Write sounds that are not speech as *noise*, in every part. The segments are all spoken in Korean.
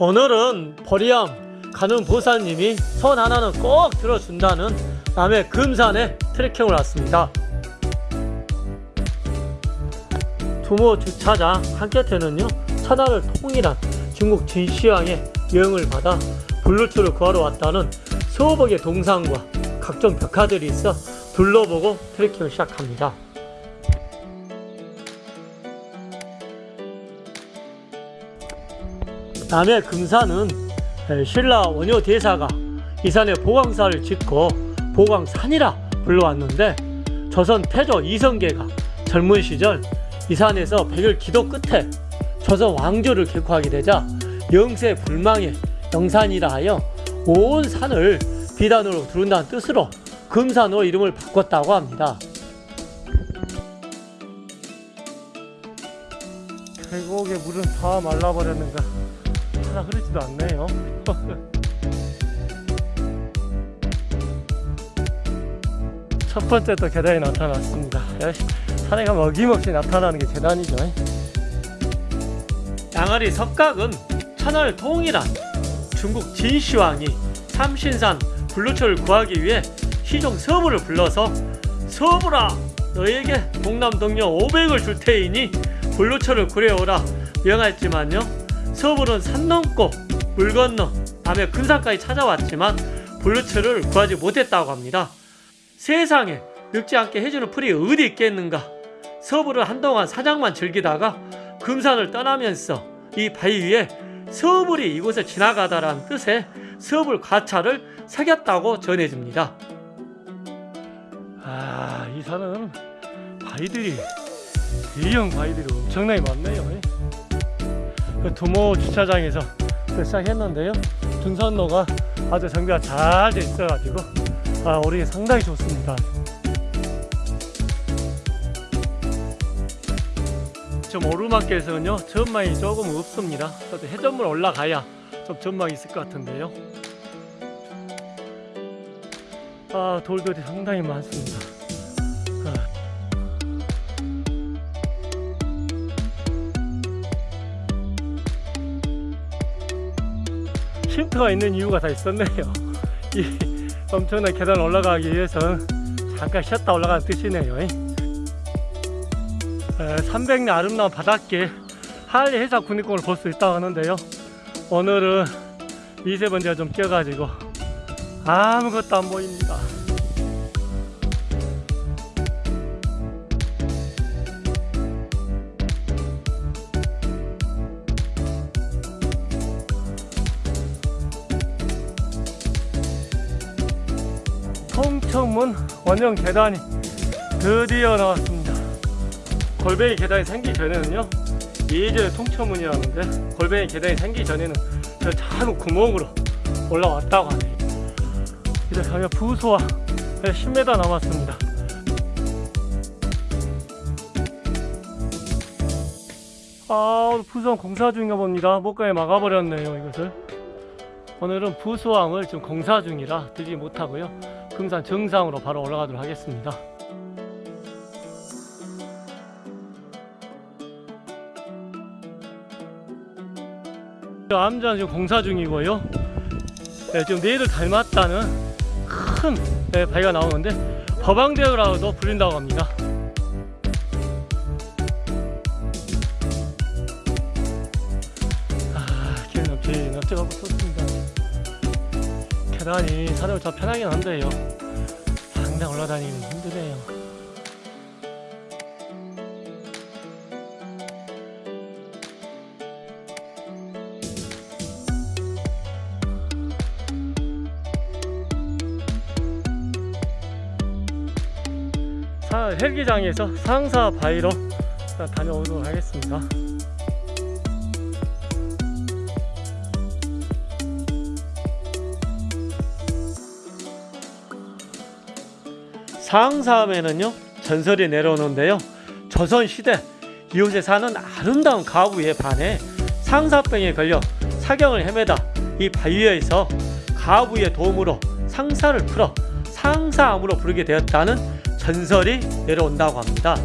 오늘은 보리암 가는 보사님이 손 하나는 꼭 들어준다는 남해 금산에 트레킹을 왔습니다. 두모 주차장 한곁에는요 천하를 통일한 중국 진시황의 여행을 받아 블루초를 구하러 왔다는 수업의 동상과 각종 벽화들이 있어 둘러보고 트레킹을 시작합니다. 남해 금산은 신라 원효 대사가 이 산에 보광사를 짓고 보광산이라 불러왔는데 조선 태조 이성계가 젊은 시절 이 산에서 백일 기도 끝에 조선 왕조를 격화하게 되자 영세 불망의 영산이라 하여 온 산을 비단으로 두른다는 뜻으로 금산으로 이름을 바꿨다고 합니다. 계곡의 물은 다 말라버렸는가 하나 흐르지도 않네요. *laughs* 첫 번째 또 계단이 나타났습니다. 역시 산에 가면 어김없이 나타나는 게 계단이죠. 양아리 석각은 천하를 통일한 중국 진시황이 삼신산 블루초를 구하기 위해 시종 서부를 불러서 서부라 너에게 동남동녀 500을 줄 테이니 불로초를 구해오라 명하였지만요 서불은 산 넘고 물 건너 남해 금산까지 찾아왔지만 불로초를 구하지 못했다고 합니다 세상에 늙지 않게 해주는 풀이 어디 있겠는가 서불은 한동안 사냥만 즐기다가 금산을 떠나면서 이 바위 위에 서불이 이곳을 지나가다라는 뜻의 서불 가차를 새겼다고 전해집니다. 아, 이 산은 바위들이 대형 바위들이 엄청나게 많네요. 그 두모 주차장에서 시작했는데요. 등산로가 아주 정비가 잘 돼 있어 가지고 아, 오르기 상당히 좋습니다. 좀 오르막길에서는요 전망이 조금 없습니다 해전물 올라가야 좀 전망이 있을 것 같은데요 아 돌들이 상당히 많습니다 쉼터가 있는 이유가 다 있었네요. *laughs* 이 엄청난 계단 올라가기 위해서는 잠깐 쉬었다 올라가는 뜻이네요. 300년 아름다운 바닷길 한리 해상 국립공원을 볼 수 있다고 하는데요. 오늘은 미세먼지가 좀 껴가지고 아무것도 안 보입니다 통천문 원형 계단이 드디어 나왔습니다. 골뱅이 계단이 생기기 전에는요 예전에 통천문이라는데 골뱅이 계단이 생기기 전에는 저 작은 구멍으로 올라왔다고 하네요 이제 가면 부소와 10m 남았습니다. 아 부수항 공사 중인가 봅니다. 목가에 막아버렸네요 이것을. 오늘은 부수항을 지금 공사 중이라 들지 못하고요 금산 정상으로 바로 올라가도록 하겠습니다 암전 지금 공사 중이고요. 네, 지금 내를 닮았다는 큰 네, 바위가 나오는데 법왕대교라고도 불린다고 합니다. 계단이 참 편하긴 한데요. 상당 올라다니기 힘드네요. 사, 헬기장에서 상사 바위로 다녀오도록 하겠습니다. 상사하면은요 전설이 내려오는데요 조선시대 이곳에 사는 아름다운 가부에 반해 상사병에 걸려 사경을 헤매다 이 바위에서 가부의 도움으로 상사를 풀어 상사암으로 부르게 되었다는 전설이 내려온다고 합니다.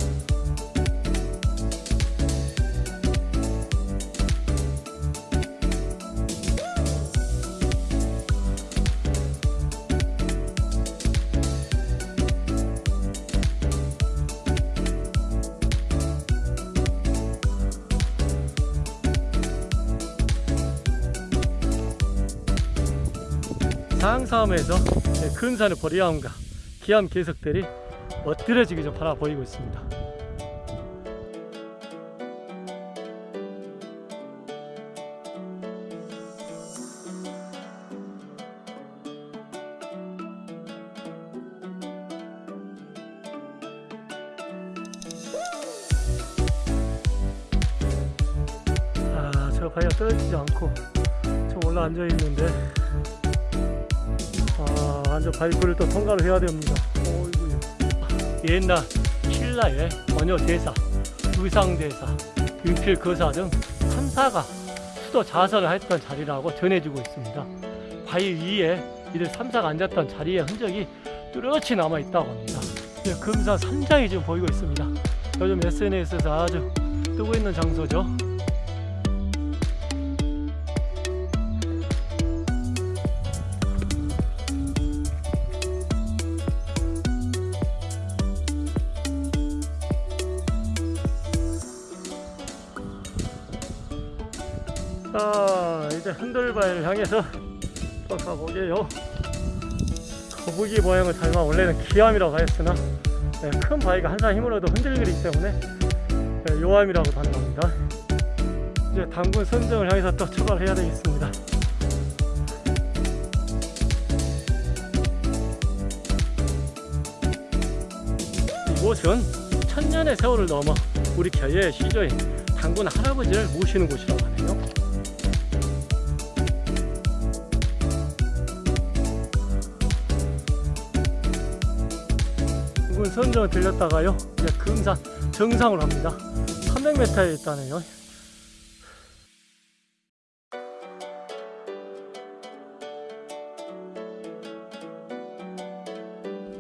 상싸움에서 네, 근산의 보리암과 기암 개석들이 엎드려지기 좀 바라 보이고 있습니다. 아, 저 바위가 떨어지지 않고 좀 올라 앉아 있는데 아, 완전 바위굴을 또 통과를 해야 됩니다. 어이구야. 옛날 신라의 원효 대사, 의상 대사, 윤필 거사 등 3사가 수도 자선을 했던 자리라고 전해지고 있습니다. 바위 위에 이들 3사가 앉았던 자리의 흔적이 뚜렷이 남아 있다고 합니다. 네, 금산 산장이 지금 보이고 있습니다. 요즘 SNS에서 아주 뜨고 있는 장소죠. 자 이제 흔들바위를 향해서 또 가보게요. 거북이 모양을 닮아 원래는 기암이라고 하였으나 네, 큰 바위가 한사 힘으로도 흔들리기 때문에 네, 요암이라고 단답니다. 이제 당군 선정을 향해서 또 출발해야 되겠습니다. 이곳은 천년의 세월을 넘어 우리 겨의 시조인 당군 할아버지를 모시는 곳이라고 하네요 선정을 들렸다가요 이제 금산 정상으로 합니다. 300m에 있다네요.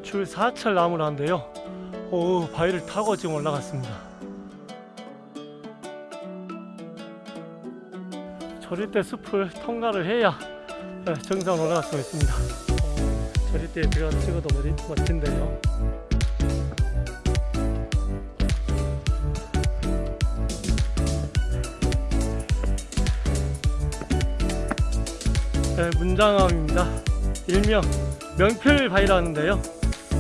줄 4철 나무라는데요. 오 바위를 타고 지금 올라갔습니다. 저리대 숲을 통과를 해야 네, 정상 올라갈 수 있습니다. 어, 저리대에 들어가서 찍어도 멋- 멋진데요 네, 문장암입니다. 일명 명필바위라는데요.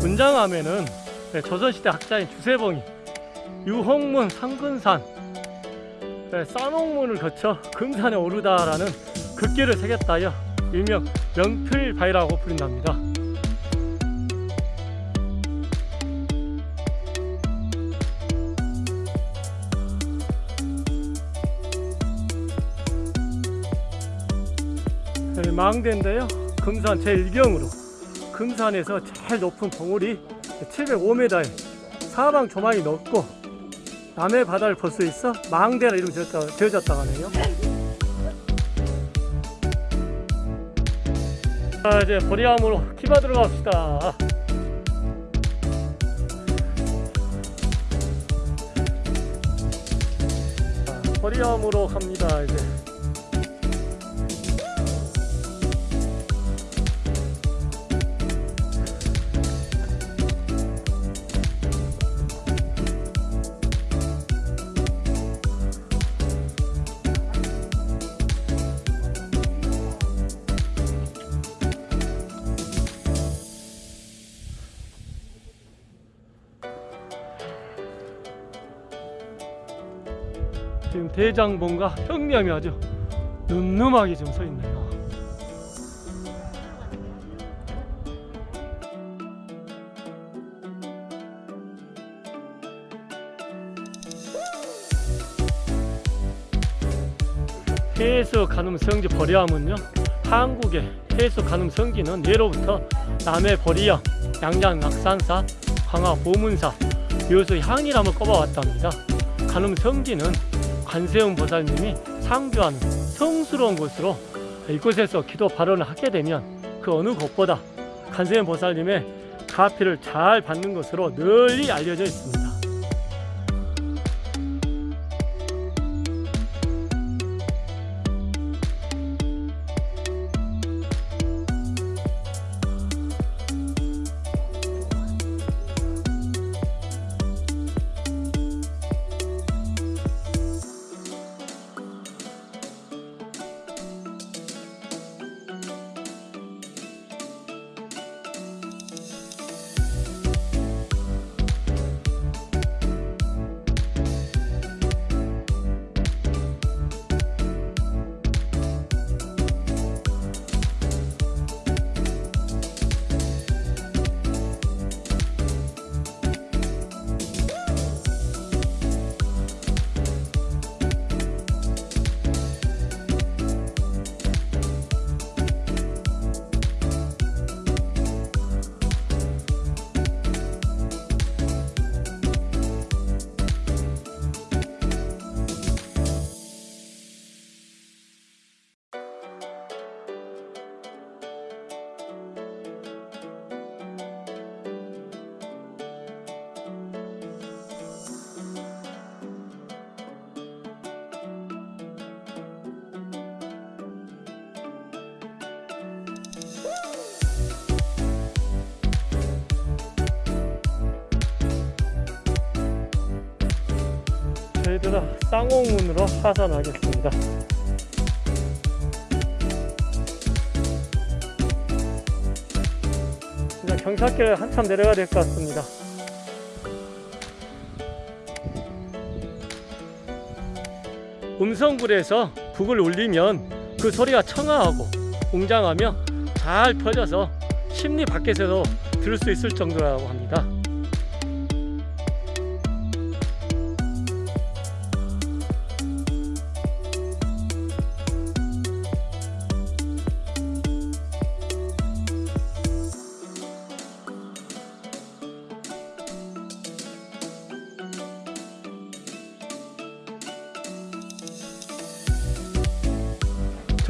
문장암에는 네, 조선시대 학자인 주세봉이 유홍문 상근산 네, 쌍옥문을 거쳐 금산에 오르다라는 글귀를 새겼다여 일명 명필바위라고 부른답니다. 네, 망대인데요. 금산 제1경으로 금산에서 제일 높은 봉우리 705m에 사방 조망이 넓고 남해 바다를 볼 수 있어 망대라 이름 지어졌다고 하네요. 자 이제 보리암으로 키바 들어갑시다. 자, 보리암으로 갑니다 이제. 지금 대장봉과 형님이 아주 늠름하게 지금 서 있네요. 해수 가늠 성지 버리암은요 한국의 해수 가늠 성지는 예로부터 남해 버리암, 양양 낙산사, 광화 보문사, 요수 향이람을 꼽아왔답니다. 가늠 성지는 관세음 보살님이 상주하는 성스러운 곳으로 이곳에서 기도 발언을 하게 되면 그 어느 곳보다 관세음 보살님의 가피를 잘 받는 것으로 널리 알려져 있습니다. 계속해서 쌍옥문으로 하산하겠습니다. 이제 경찰길 한참 내려가야 될 것 같습니다. 음성불에서 북을 울리면 그 소리가 청아하고 웅장하며 잘 퍼져서 심리 밖에서도 들을 수 있을 정도라고 합니다.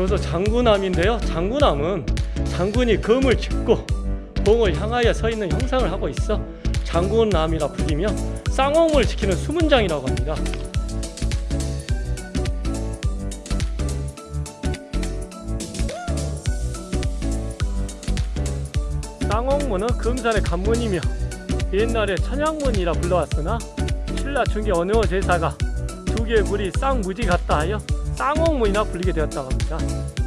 저도 장군함인데요. 장군함은 장군이 검을 짚고 봉을 향하여 서 있는 형상을 하고 있어 장군함이라 불리며 쌍홍을 지키는 수문장이라고 합니다. 쌍홍문은 금산의 관문이며 옛날에 천양문이라 불러왔으나 신라 중기 어느 제사가 두 개의 물이 쌍무지 같다 하여 쌍옥문이나 불리게 되었다고 합니다.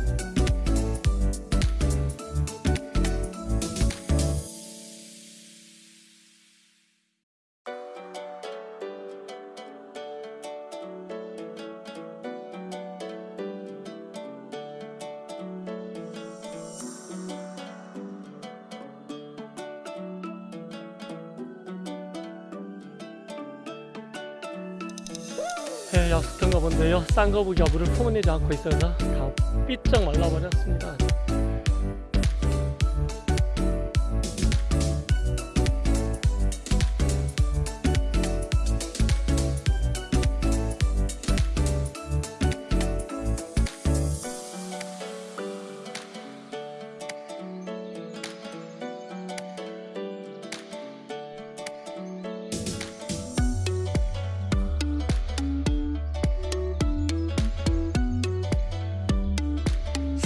네, 약속한가 본데요. 쌍거북이 어부를 품어내지 않고 있어서 다 삐쩍 말라버렸습니다.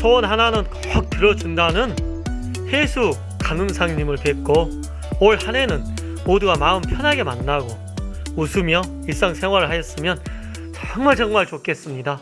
소원 하나는 꼭 들어준다는 해수 간음상님을 뵙고 올 한해는 모두가 마음 편하게 만나고 웃으며 일상생활을 하였으면 정말 정말 좋겠습니다.